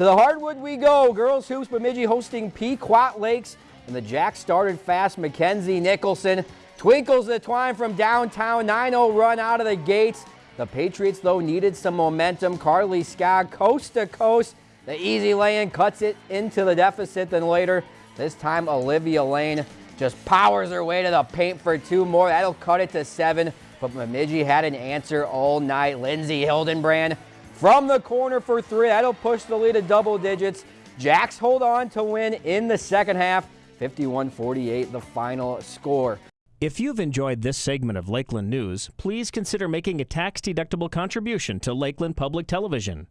To the hardwood we go. Girls Hoops Bemidji hosting Pequot Lakes. And the Jacks started fast. Mackenzie Nicholson twinkles the twine from downtown. 9-0 run out of the gates. The Patriots, though, needed some momentum. Carly Scott coast to coast. The easy lay-in cuts it into the deficit. Then later, this time Olivia Lane just powers her way to the paint for two more. That'll cut it to seven. But Bemidji had an answer all night. Lindsay Hildenbrand from the corner for three. That'll push the lead to double digits. Jacks hold on to win in the second half. 51-48 the final score. If you've enjoyed this segment of Lakeland News, please consider making a tax-deductible contribution to Lakeland Public Television.